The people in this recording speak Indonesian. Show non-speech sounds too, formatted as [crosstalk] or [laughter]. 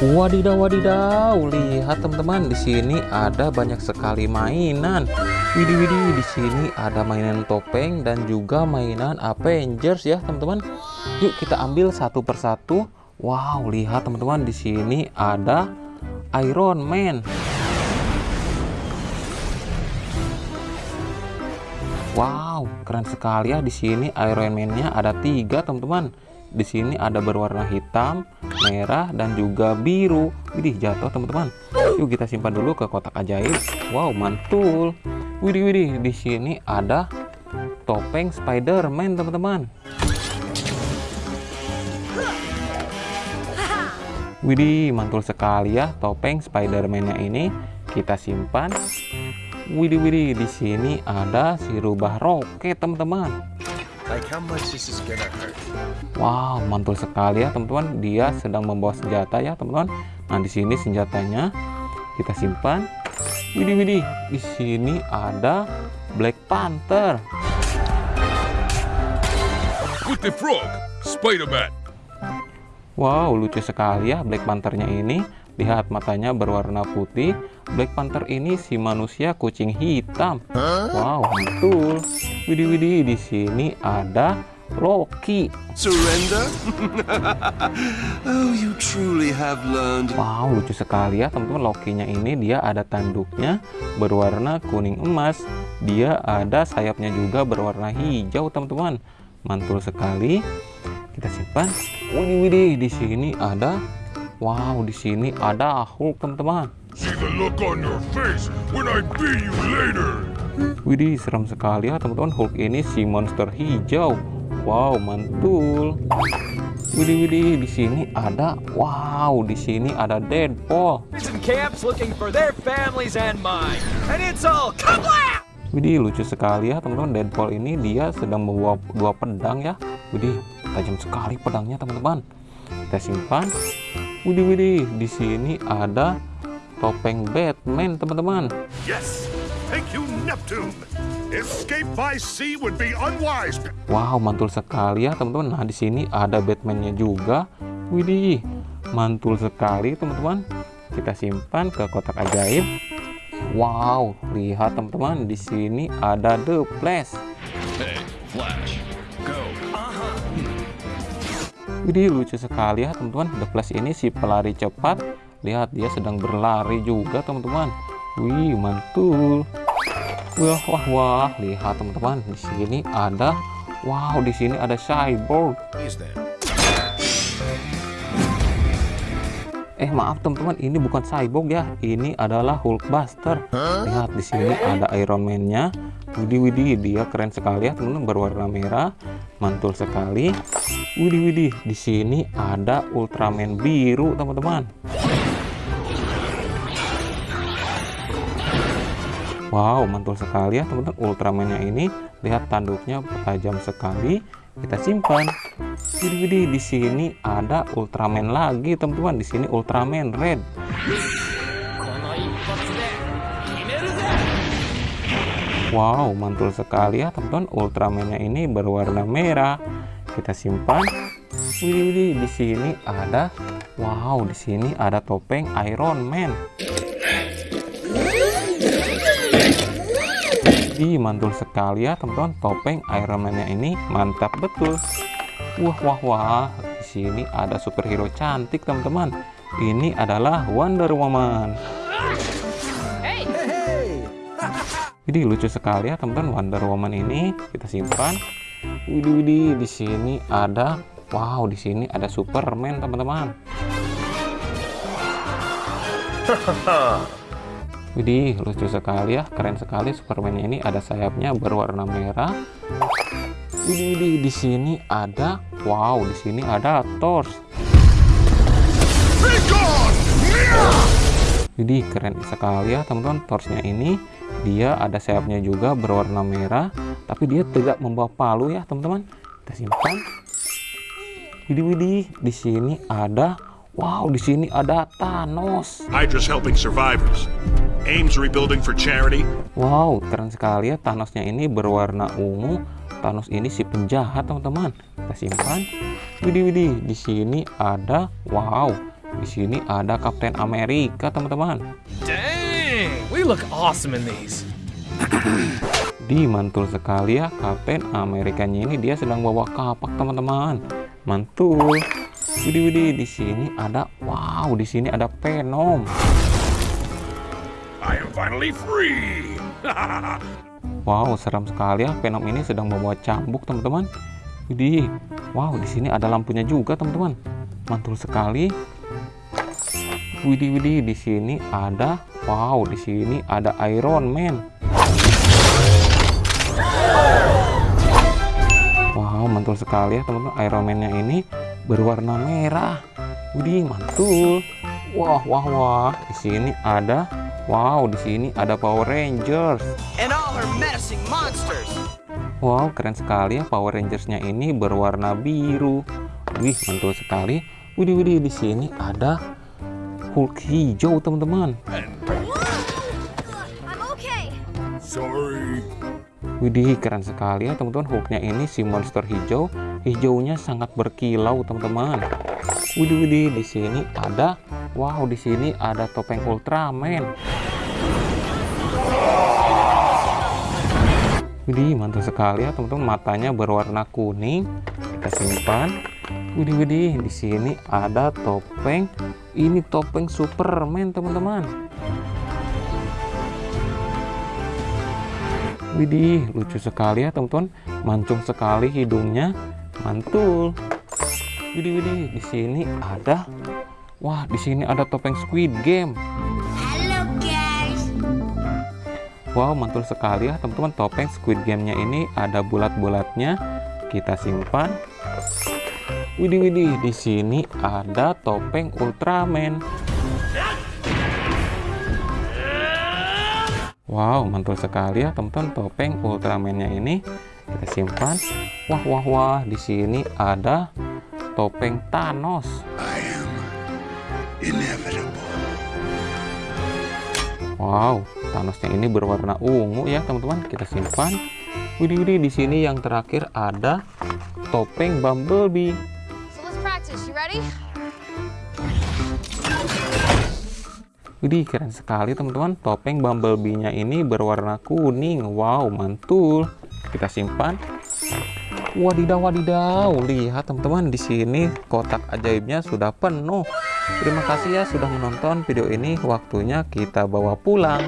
Wadidaw wadidaw, lihat teman-teman di sini ada banyak sekali mainan. Widih widih di sini ada mainan topeng dan juga mainan Avengers ya teman-teman. Yuk kita ambil satu persatu. Wow, lihat teman-teman di sini ada Iron Man. Wow, keren sekali ya di sini Iron Man-nya ada tiga teman-teman. Di sini ada berwarna hitam, merah, dan juga biru. Widih, jatuh teman-teman. Yuk kita simpan dulu ke kotak ajaib. Wow, mantul. Widih, widih, di sini ada topeng Spider-Man teman-teman. Widih, mantul sekali ya topeng Spider-Man-nya ini. Kita simpan. Widih, widih, di sini ada si rubah roket teman-teman. Like how much this is gonna hurt? Wow, mantul sekali ya teman-teman. Dia sedang membawa senjata ya teman-teman. Nah di sini senjatanya kita simpan. Widih widih, di sini ada Black Panther. With the frog, Spider-Man. Wow, lucu sekali ya Black Panthernya ini. Lihat matanya berwarna putih. Black Panther ini si manusia kucing hitam. Wow, mantul. Widih widih, di sini ada Loki. Surrender? [laughs] oh, you truly have learned. Wow, lucu sekali ya teman-teman. Lokinya ini dia ada tanduknya berwarna kuning emas. Dia ada sayapnya juga berwarna hijau, teman-teman. Mantul sekali. Kita simpan. Widih widih, di sini ada Wow, di sini ada Hulk, teman-teman. Widih, serem sekali ya teman-teman. Hulk ini si monster hijau. Wow, mantul. Widih, widih, di sini ada. Wow, di sini ada Deadpool. Widih, lucu sekali ya teman-teman. Deadpool ini dia sedang membawa dua pedang ya. Widih, tajam sekali pedangnya teman-teman. Kita simpan. Widih, widih, di sini ada topeng Batman teman-teman. Yes, thank you, Neptune. Escape by sea would be unwise. Wow, mantul sekali ya teman-teman. Nah, di sini ada Batman-nya juga. Widih, mantul sekali teman-teman. Kita simpan ke kotak ajaib. Wow, lihat teman-teman, di sini ada The Flash. Hey, Flash, Widih, lucu sekali ya teman-teman. The Flash ini si pelari cepat. Lihat, dia sedang berlari juga teman-teman. Wih, mantul. Wah, wah, wah. Lihat teman-teman, di sini ada Wow, di sini ada cyborg. Eh maaf teman-teman, ini bukan cyborg ya. Ini adalah Hulkbuster. Lihat di sini ada Iron Man-nya. Widih widih, dia keren sekali ya teman-teman berwarna merah, mantul sekali. Widih widih, di sini ada Ultraman biru teman-teman. Wow, mantul sekali ya teman-teman Ultraman-nya ini. Lihat tanduknya tajam sekali. Kita simpan. Widih widih, di sini ada Ultraman lagi teman-teman. Di sini Ultraman Red. Wow, mantul sekali ya teman-teman. Ultraman-nya ini berwarna merah. Kita simpan. Widih, di sini ada Wow, di sini ada topeng Iron Man. Ih, mantul sekali ya teman-teman. Topeng Iron Man-nya ini mantap betul. Wah, wah, wah. Di sini ada superhero cantik teman-teman. Ini adalah Wonder Woman. Jadi lucu sekali ya teman-teman Wonder Woman ini. Kita simpan. Widih, widih. Di sini ada Wow, di sini ada Superman teman-teman. [laughs] Widih, lucu sekali ya, keren sekali Superman ini ada sayapnya berwarna merah. Widih, widih, di sini ada, wow, di sini ada Thor. Widih, keren sekali ya teman-teman Thorsnya ini. Dia ada sayapnya juga berwarna merah, tapi dia tidak membawa palu ya teman-teman. Kita simpan. Widih, widih, di sini ada, wow, di sini ada Thanos. Hydra's helping survivors. Ames rebuilding for charity. Wow, keren sekali ya Thanosnya ini berwarna ungu. Thanos ini si penjahat, teman-teman. Kita simpan. Widih, widih, di sini ada wow, Di sini ada Kapten Amerika, teman-teman. We look awesome in these. [clears throat] Di mantul sekali ya Kapten Amerikanya ini dia sedang bawa kapak teman-teman. Mantul. Widih widih di sini ada wow di sini ada Venom. I am finally free! [laughs] Wow seram sekali ya Venom ini sedang membawa cambuk teman-teman. Widih. Wow di sini ada lampunya juga teman-teman. Mantul sekali. Widih widih di sini ada wow di sini ada Iron Man. Wow, mantul sekali ya teman-teman. Iron Man-nya ini berwarna merah. Widih, mantul. Wah, wah, wah. Di sini ada wow, di sini ada Power Rangers. and all her menacing monsters. Wow, keren sekali ya Power Rangers-nya ini berwarna biru. Wih, mantul sekali. Widih, widih, di sini ada Hulk hijau, teman-teman. I'm okay. Sorry. Widih, keren sekali ya teman-teman. Hulknya ini si monster hijau. Hijaunya sangat berkilau, teman-teman. Widih, widih, di sini ada wow, di sini ada topeng Ultraman. Widih, mantul sekali ya teman-teman. Matanya berwarna kuning. Kita simpan. Widih, widih, di sini ada topeng. Ini topeng Superman, teman-teman. Widih, lucu sekali ya teman-teman. Mancung sekali hidungnya. Mantul. Widih, widih, di sini ada Wah, di sini ada topeng Squid Game. Hello, guys. Wow, mantul sekali ya teman-teman. Topeng Squid Game-nya ini ada bulat-bulatnya. Kita simpan. Widih, widih, di sini ada topeng Ultraman. Wow, mantul sekali ya teman-teman topeng Ultraman-nya ini. Kita simpan. Wah, wah, wah, di sini ada topeng Thanos. I am inevitable. Wow, Thanosnya ini berwarna ungu ya teman-teman. Kita simpan. Widih, widih, di sini yang terakhir ada topeng Bumblebee. Practice. You ready? Widih, keren sekali teman-teman. Topeng Bumblebee-nya ini berwarna kuning. Wow, mantul. Kita simpan. Wadidaw, wadidaw. Lihat teman-teman, di sini kotak ajaibnya sudah penuh. Terima kasih ya sudah menonton video ini. Waktunya kita bawa pulang.